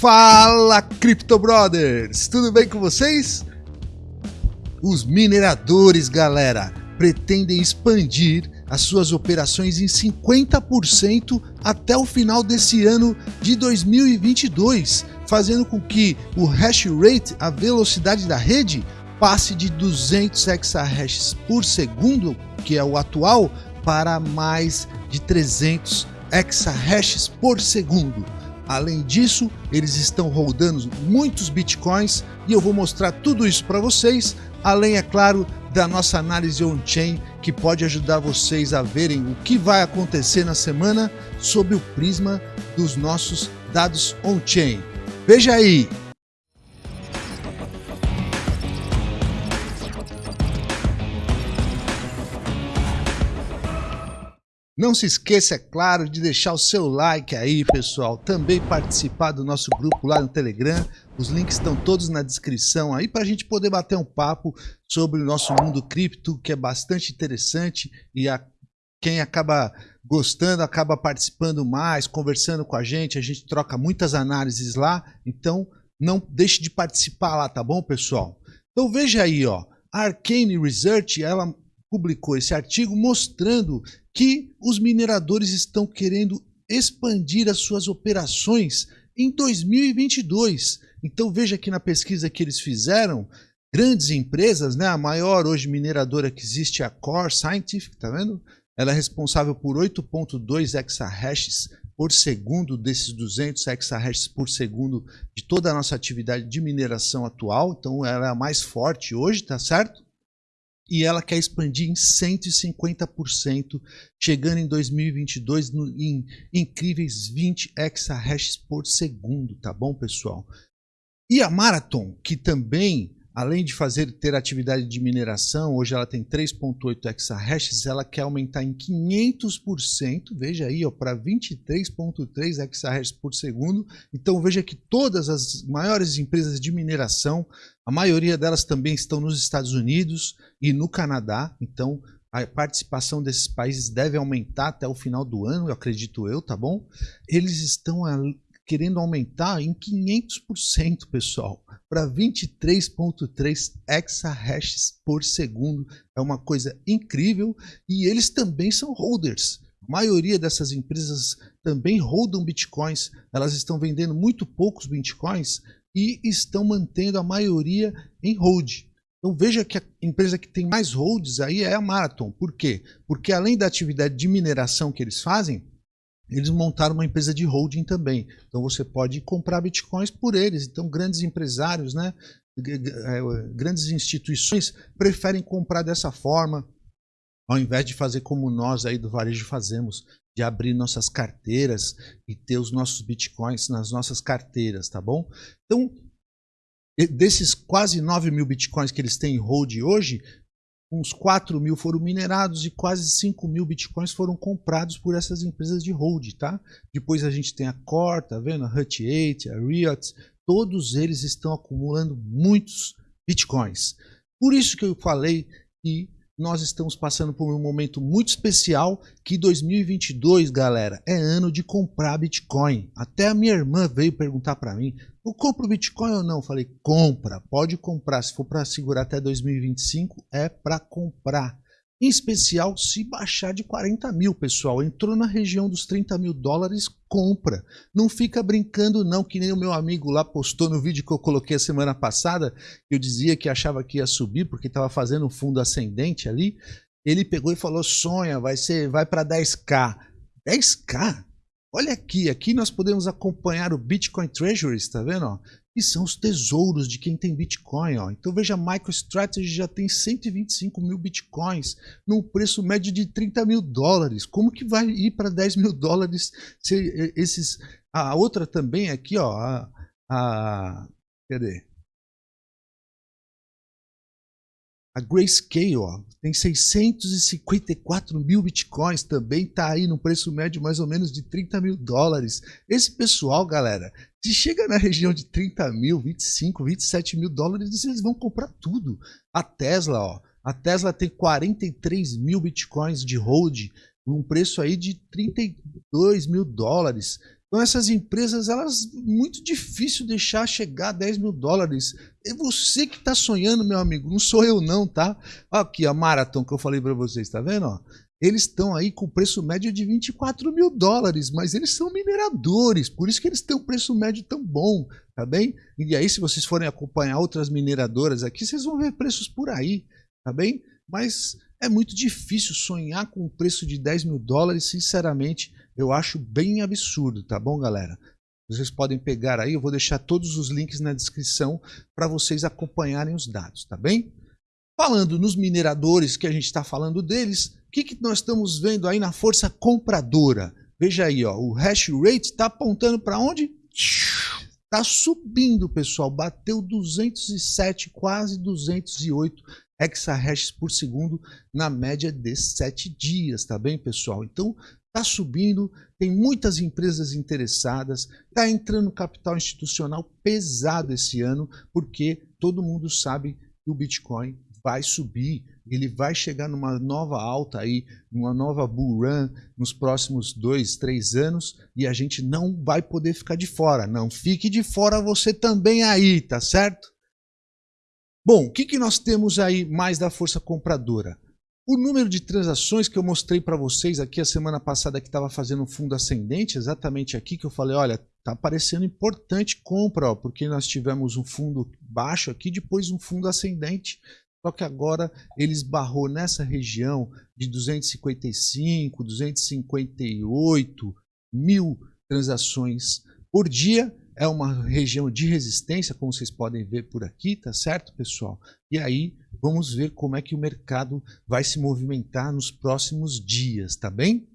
Fala, Crypto Brothers! Tudo bem com vocês? Os mineradores, galera, pretendem expandir as suas operações em 50% até o final desse ano de 2022, fazendo com que o hash rate, a velocidade da rede, passe de 200 exahashes por segundo, que é o atual, para mais de 300 exahashes por segundo. Além disso, eles estão rodando muitos bitcoins e eu vou mostrar tudo isso para vocês, além, é claro, da nossa análise on-chain que pode ajudar vocês a verem o que vai acontecer na semana sob o prisma dos nossos dados on-chain. Veja aí! Não se esqueça, é claro, de deixar o seu like aí, pessoal. Também participar do nosso grupo lá no Telegram. Os links estão todos na descrição aí para a gente poder bater um papo sobre o nosso mundo cripto, que é bastante interessante e a, quem acaba gostando acaba participando mais, conversando com a gente. A gente troca muitas análises lá, então não deixe de participar lá, tá bom, pessoal? Então veja aí, ó. A Arcane Research, ela publicou esse artigo mostrando que os mineradores estão querendo expandir as suas operações em 2022. Então veja aqui na pesquisa que eles fizeram, grandes empresas, né? A maior hoje mineradora que existe é a Core Scientific, tá vendo? Ela é responsável por 8.2 exahashes por segundo desses 200 exahashes por segundo de toda a nossa atividade de mineração atual. Então ela é a mais forte hoje, tá certo? E ela quer expandir em 150%, chegando em 2022 no, em incríveis 20 exahashes por segundo, tá bom, pessoal? E a Marathon, que também além de fazer ter atividade de mineração, hoje ela tem 3.8 exahashes, ela quer aumentar em 500%, veja aí, para 23.3 exahashes por segundo. Então veja que todas as maiores empresas de mineração, a maioria delas também estão nos Estados Unidos e no Canadá, então a participação desses países deve aumentar até o final do ano, eu acredito eu, tá bom? Eles estão querendo aumentar em 500%, pessoal, para 23.3 exahashes por segundo. É uma coisa incrível e eles também são holders. A maioria dessas empresas também holdam bitcoins. Elas estão vendendo muito poucos bitcoins e estão mantendo a maioria em hold. Então veja que a empresa que tem mais holds aí é a Marathon. Por quê? Porque além da atividade de mineração que eles fazem, eles montaram uma empresa de holding também. Então você pode comprar bitcoins por eles. Então grandes empresários, né, é, grandes instituições preferem comprar dessa forma, ao invés de fazer como nós aí do varejo fazemos, de abrir nossas carteiras e ter os nossos bitcoins nas nossas carteiras, tá bom? Então, desses quase 9 mil bitcoins que eles têm em hold hoje, uns 4 mil foram minerados e quase 5 mil bitcoins foram comprados por essas empresas de hold, tá? Depois a gente tem a Core, tá vendo? A Hut 8, a Riot, todos eles estão acumulando muitos bitcoins. Por isso que eu falei que nós estamos passando por um momento muito especial que 2022, galera, é ano de comprar Bitcoin. Até a minha irmã veio perguntar para mim, eu compro Bitcoin ou não? Falei, compra, pode comprar. Se for para segurar até 2025, é para comprar. Em especial se baixar de 40 mil, pessoal. Entrou na região dos 30 mil dólares, compra. Não fica brincando não, que nem o meu amigo lá postou no vídeo que eu coloquei a semana passada. Eu dizia que achava que ia subir porque estava fazendo um fundo ascendente ali. Ele pegou e falou, sonha, vai ser, vai para 10k. 10k? Olha aqui, aqui nós podemos acompanhar o Bitcoin Treasuries, tá vendo? Ó? E são os tesouros de quem tem Bitcoin. Ó. Então veja, MicroStrategy já tem 125 mil Bitcoins num preço médio de 30 mil dólares. Como que vai ir para 10 mil dólares se esses... A outra também aqui, ó, a, a... Cadê? A Grayscale ó, tem 654 mil bitcoins, também está aí no preço médio mais ou menos de 30 mil dólares. Esse pessoal, galera, se chega na região de 30 mil, 25, 27 mil dólares, eles vão comprar tudo. A Tesla, ó, a Tesla tem 43 mil bitcoins de hold, um preço aí de 32 mil dólares. Então essas empresas, elas muito difícil deixar chegar a 10 mil dólares. É você que está sonhando, meu amigo, não sou eu não, tá? Aqui a Marathon que eu falei para vocês, tá vendo? Eles estão aí com preço médio de 24 mil dólares, mas eles são mineradores, por isso que eles têm um preço médio tão bom, tá bem? E aí se vocês forem acompanhar outras mineradoras aqui, vocês vão ver preços por aí, tá bem? Mas é muito difícil sonhar com um preço de 10 mil dólares, sinceramente, eu acho bem absurdo, tá bom, galera? Vocês podem pegar aí, eu vou deixar todos os links na descrição para vocês acompanharem os dados, tá bem? Falando nos mineradores, que a gente está falando deles, o que, que nós estamos vendo aí na força compradora? Veja aí, ó, o hash rate está apontando para onde? Está subindo, pessoal. Bateu 207, quase 208 exahashes por segundo na média de 7 dias, tá bem, pessoal? Então, Está subindo, tem muitas empresas interessadas, está entrando capital institucional pesado esse ano, porque todo mundo sabe que o Bitcoin vai subir, ele vai chegar numa nova alta aí, numa nova bull run nos próximos dois, três anos e a gente não vai poder ficar de fora. Não fique de fora você também aí, tá certo? Bom, o que, que nós temos aí mais da força compradora? O número de transações que eu mostrei para vocês aqui a semana passada que estava fazendo um fundo ascendente, exatamente aqui que eu falei, olha, tá parecendo importante compra, ó, porque nós tivemos um fundo baixo aqui, depois um fundo ascendente. Só que agora ele esbarrou nessa região de 255, 258 mil transações por dia é uma região de resistência, como vocês podem ver por aqui, tá certo, pessoal? E aí vamos ver como é que o mercado vai se movimentar nos próximos dias, tá bem?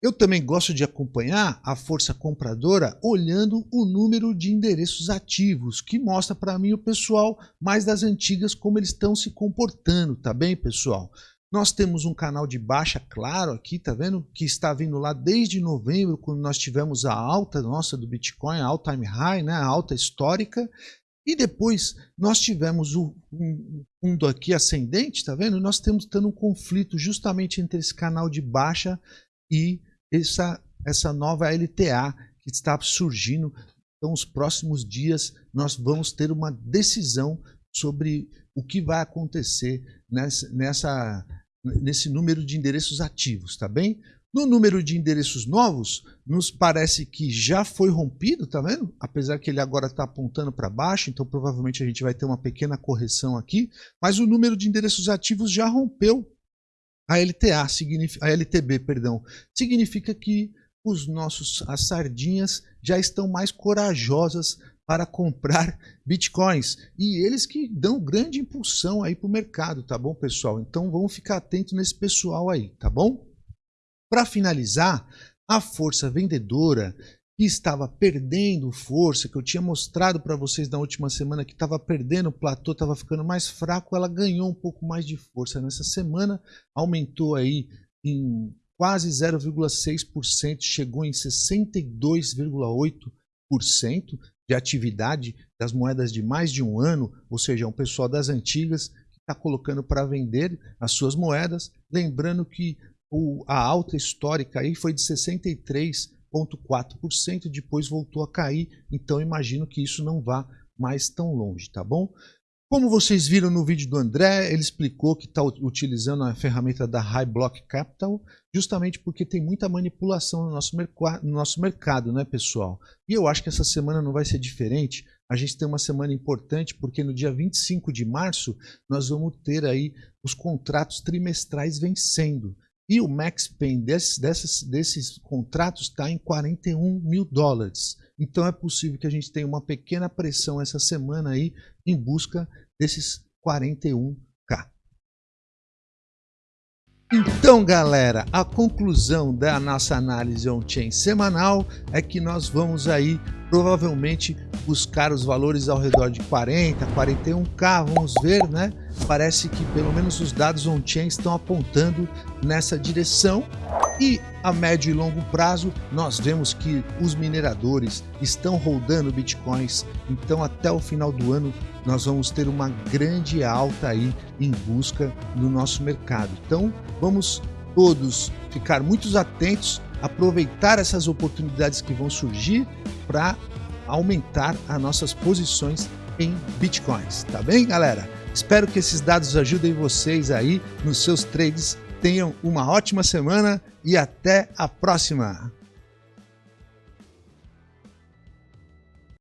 Eu também gosto de acompanhar a força compradora olhando o número de endereços ativos, que mostra para mim o pessoal mais das antigas como eles estão se comportando, tá bem, pessoal? Nós temos um canal de baixa, claro, aqui, tá vendo? Que está vindo lá desde novembro, quando nós tivemos a alta nossa do Bitcoin, a all-time high, né? a alta histórica. E depois nós tivemos o um fundo aqui ascendente, tá vendo? Nós temos tendo um conflito justamente entre esse canal de baixa e essa, essa nova LTA que está surgindo. Então, nos próximos dias, nós vamos ter uma decisão sobre o que vai acontecer nessa, nessa nesse número de endereços ativos, tá bem? No número de endereços novos, nos parece que já foi rompido, tá vendo? Apesar que ele agora está apontando para baixo, então provavelmente a gente vai ter uma pequena correção aqui, mas o número de endereços ativos já rompeu a LTA, a LTB, perdão. Significa que os nossos as sardinhas já estão mais corajosas para comprar bitcoins. E eles que dão grande impulsão aí para o mercado, tá bom, pessoal? Então vamos ficar atento nesse pessoal aí, tá bom? Para finalizar, a força vendedora que estava perdendo força, que eu tinha mostrado para vocês na última semana que estava perdendo o platô, estava ficando mais fraco, ela ganhou um pouco mais de força nessa semana, aumentou aí em quase 0,6%, chegou em 62,8%, de atividade das moedas de mais de um ano, ou seja, um pessoal das antigas que está colocando para vender as suas moedas. Lembrando que o, a alta histórica aí foi de 63,4%, depois voltou a cair, então imagino que isso não vá mais tão longe, tá bom? Como vocês viram no vídeo do André, ele explicou que está utilizando a ferramenta da High Block Capital, justamente porque tem muita manipulação no nosso, no nosso mercado, né, pessoal? E eu acho que essa semana não vai ser diferente. A gente tem uma semana importante porque no dia 25 de março nós vamos ter aí os contratos trimestrais vencendo. E o max pain desses, desses, desses contratos está em 41 mil dólares. Então é possível que a gente tenha uma pequena pressão essa semana aí em busca desses 41k. Então, galera, a conclusão da nossa análise on-chain semanal é que nós vamos aí provavelmente buscar os valores ao redor de 40, 41k, vamos ver, né? Parece que pelo menos os dados on-chain estão apontando nessa direção e a médio e longo prazo, nós vemos que os mineradores estão rodando bitcoins, então até o final do ano nós vamos ter uma grande alta aí em busca do nosso mercado. Então vamos todos ficar muito atentos aproveitar essas oportunidades que vão surgir para aumentar as nossas posições em bitcoins, tá bem, galera? Espero que esses dados ajudem vocês aí nos seus trades. Tenham uma ótima semana e até a próxima!